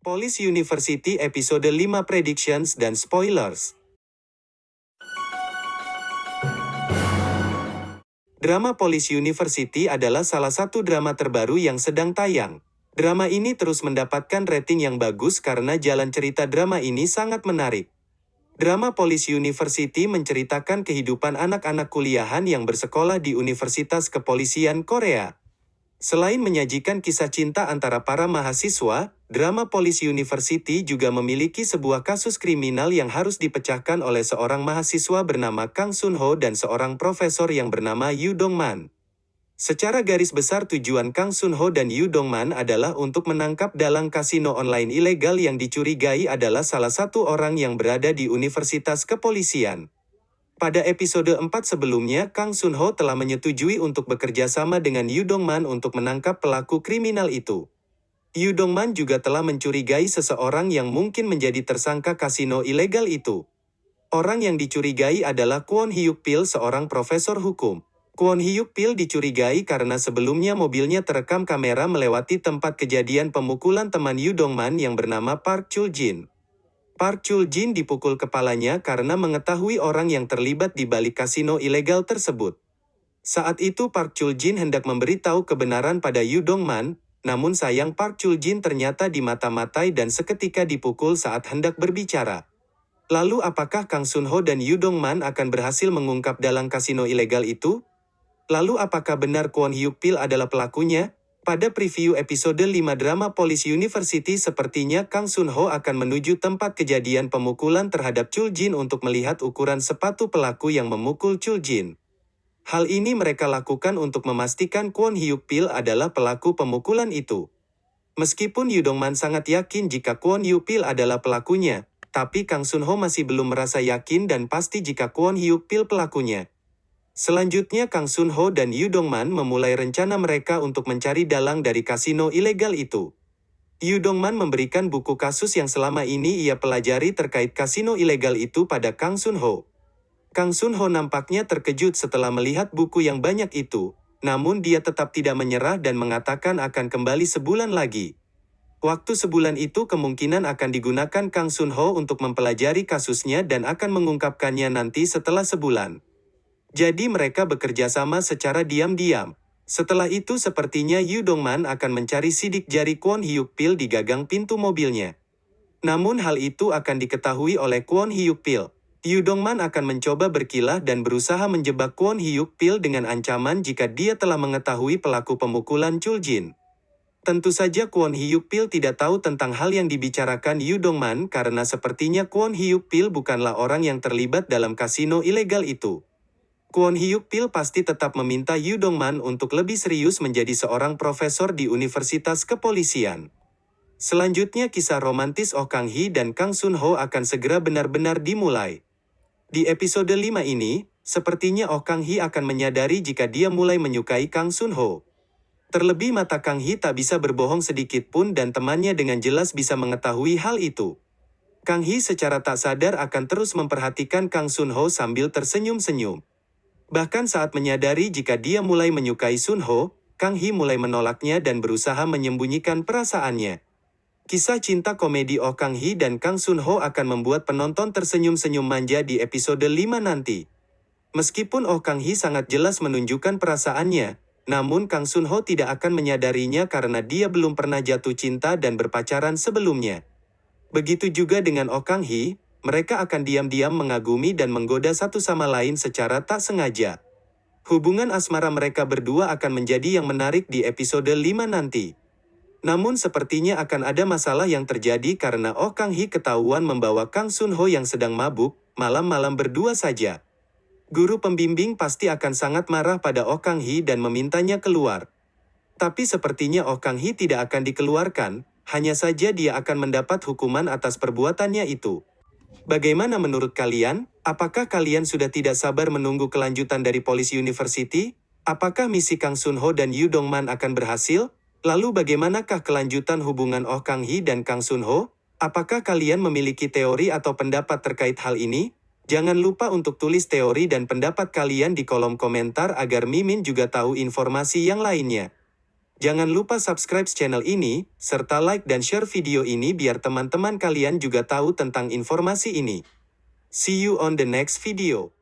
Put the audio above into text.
Police University episode 5 Predictions dan Spoilers. Drama Police University adalah salah satu drama terbaru yang sedang tayang. Drama ini terus mendapatkan rating yang bagus karena jalan cerita drama ini sangat menarik. Drama Police University menceritakan kehidupan anak-anak kuliahan yang bersekolah di Universitas Kepolisian Korea. Selain menyajikan kisah cinta antara para mahasiswa, drama Police University juga memiliki sebuah kasus kriminal yang harus dipecahkan oleh seorang mahasiswa bernama Kang Sun Ho dan seorang profesor yang bernama Yu Dong Man. Secara garis besar tujuan Kang Sun Ho dan Yu Dong Man adalah untuk menangkap dalang kasino online ilegal yang dicurigai adalah salah satu orang yang berada di Universitas Kepolisian. Pada episode 4 sebelumnya, Kang Sun Ho telah menyetujui untuk bekerja sama dengan Yu Dong Man untuk menangkap pelaku kriminal itu. Yu Dong Man juga telah mencurigai seseorang yang mungkin menjadi tersangka kasino ilegal itu. Orang yang dicurigai adalah Kwon Hyuk Pil, seorang profesor hukum. Kwon Hyuk Pil dicurigai karena sebelumnya mobilnya terekam kamera melewati tempat kejadian pemukulan teman Yu Dong Man yang bernama Park Chul Jin. Park Chul Jin dipukul kepalanya karena mengetahui orang yang terlibat di balik kasino ilegal tersebut. Saat itu Park Chul Jin hendak memberitahu kebenaran pada Yu Dong Man, namun sayang Park Chul Jin ternyata dimata-matai dan seketika dipukul saat hendak berbicara. Lalu apakah Kang Sun Ho dan Yu Dong Man akan berhasil mengungkap dalang kasino ilegal itu? Lalu apakah benar Kwon Hyuk Pil adalah pelakunya? Pada preview episode 5 drama Police University sepertinya Kang Sun Ho akan menuju tempat kejadian pemukulan terhadap Chul Jin untuk melihat ukuran sepatu pelaku yang memukul Chul Jin. Hal ini mereka lakukan untuk memastikan Kwon Hyuk Pil adalah pelaku pemukulan itu. Meskipun Yudongman sangat yakin jika Kwon Hyuk Pil adalah pelakunya, tapi Kang Sun Ho masih belum merasa yakin dan pasti jika Kwon Hyuk Pil pelakunya. Selanjutnya Kang Sun Ho dan Yu Dongman memulai rencana mereka untuk mencari dalang dari kasino ilegal itu. Yu Dongman memberikan buku kasus yang selama ini ia pelajari terkait kasino ilegal itu pada Kang Sun Ho. Kang Sun Ho nampaknya terkejut setelah melihat buku yang banyak itu, namun dia tetap tidak menyerah dan mengatakan akan kembali sebulan lagi. Waktu sebulan itu kemungkinan akan digunakan Kang Sun Ho untuk mempelajari kasusnya dan akan mengungkapkannya nanti setelah sebulan. Jadi mereka bekerja sama secara diam-diam. Setelah itu sepertinya Yu Dongman akan mencari sidik jari Kwon Hyuk Pil di gagang pintu mobilnya. Namun hal itu akan diketahui oleh Kwon Hyuk Pil. Yu Dongman akan mencoba berkilah dan berusaha menjebak Kwon Hyuk Pil dengan ancaman jika dia telah mengetahui pelaku pemukulan Chul Jin. Tentu saja Kwon Hyuk Pil tidak tahu tentang hal yang dibicarakan Yu Dongman karena sepertinya Kwon Hyuk Pil bukanlah orang yang terlibat dalam kasino ilegal itu. Kwon Hyuk Pil pasti tetap meminta Yu Dongman untuk lebih serius menjadi seorang profesor di Universitas Kepolisian. Selanjutnya kisah romantis Oh Kang Hee dan Kang Sun Ho akan segera benar-benar dimulai. Di episode 5 ini, sepertinya Oh Kang Hee akan menyadari jika dia mulai menyukai Kang Sun Ho. Terlebih mata Kang Hee tak bisa berbohong sedikit pun dan temannya dengan jelas bisa mengetahui hal itu. Kang Hee secara tak sadar akan terus memperhatikan Kang Sun Ho sambil tersenyum-senyum. Bahkan saat menyadari jika dia mulai menyukai Sun Ho, Kang Hee mulai menolaknya dan berusaha menyembunyikan perasaannya. Kisah cinta komedi Oh Kang Hee dan Kang Sun Ho akan membuat penonton tersenyum-senyum manja di episode 5 nanti. Meskipun Oh Kang Hee sangat jelas menunjukkan perasaannya, namun Kang Sun Ho tidak akan menyadarinya karena dia belum pernah jatuh cinta dan berpacaran sebelumnya. Begitu juga dengan Oh Kang Hee, mereka akan diam-diam mengagumi dan menggoda satu sama lain secara tak sengaja. Hubungan asmara mereka berdua akan menjadi yang menarik di episode 5 nanti. Namun sepertinya akan ada masalah yang terjadi karena Oh Kang Hee ketahuan membawa Kang Sun Ho yang sedang mabuk, malam-malam berdua saja. Guru pembimbing pasti akan sangat marah pada Oh Kang Hee dan memintanya keluar. Tapi sepertinya Oh Kang Hee tidak akan dikeluarkan, hanya saja dia akan mendapat hukuman atas perbuatannya itu. Bagaimana menurut kalian? Apakah kalian sudah tidak sabar menunggu kelanjutan dari Police University? Apakah misi Kang Sun Ho dan Yu Dongman akan berhasil? Lalu bagaimanakah kelanjutan hubungan Oh Kang Hee dan Kang Sun Ho? Apakah kalian memiliki teori atau pendapat terkait hal ini? Jangan lupa untuk tulis teori dan pendapat kalian di kolom komentar agar Mimin juga tahu informasi yang lainnya. Jangan lupa subscribe channel ini, serta like dan share video ini biar teman-teman kalian juga tahu tentang informasi ini. See you on the next video.